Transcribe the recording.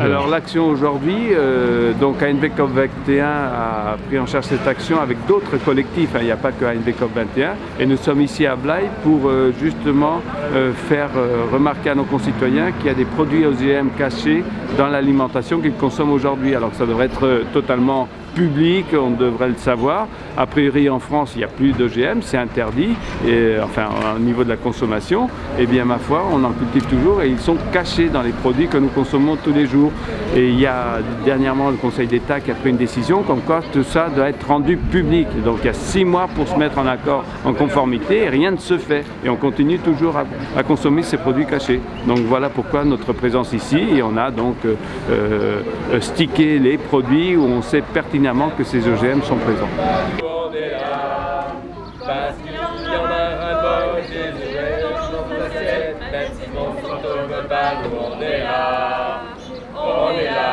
Alors l'action aujourd'hui, euh, donc ANV COP 21 a pris en charge cette action avec d'autres collectifs, hein. il n'y a pas que ANV COP 21, et nous sommes ici à Blaye pour euh, justement euh, faire euh, remarquer à nos concitoyens qu'il y a des produits OGM cachés dans l'alimentation qu'ils consomment aujourd'hui, alors que ça devrait être totalement public, on devrait le savoir. A priori en France, il n'y a plus d'OGM, c'est interdit, et, enfin au niveau de la consommation. Eh bien ma foi, on en cultive toujours et ils sont cachés dans les produits que nous consommons tous les jours. Et il y a dernièrement le Conseil d'État qui a pris une décision comme quoi tout ça doit être rendu public. Donc il y a six mois pour se mettre en accord, en conformité, et rien ne se fait. Et on continue toujours à, consommer ces produits cachés. Donc voilà pourquoi notre présence ici, et on a donc euh, euh, stické les produits où on sait pertinemment que ces OGM sont présents. On est là, Holy